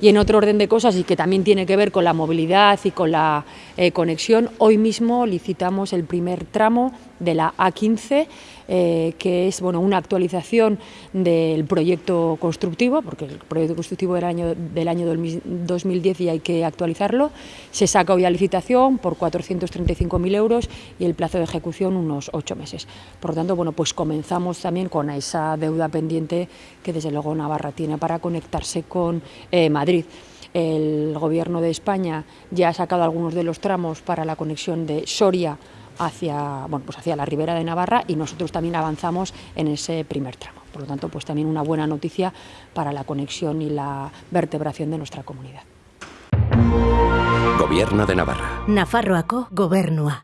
Y en otro orden de cosas y que también tiene que ver con la movilidad y con la eh, conexión, hoy mismo licitamos el primer tramo de la A15, eh, que es bueno, una actualización del proyecto constructivo, porque el proyecto constructivo del año, del año 2010 y hay que actualizarlo. Se saca hoy a licitación por 435.000 euros y el plazo de ejecución unos ocho meses. Por lo tanto, bueno, pues comenzamos también con esa deuda pendiente que desde luego Navarra tiene para conectarse con eh, Madrid. El Gobierno de España ya ha sacado algunos de los tramos para la conexión de Soria hacia, bueno, pues hacia la ribera de Navarra y nosotros también avanzamos en ese primer tramo. Por lo tanto, pues también una buena noticia para la conexión y la vertebración de nuestra comunidad. Gobierno de Navarra. Nafarroako gobernua.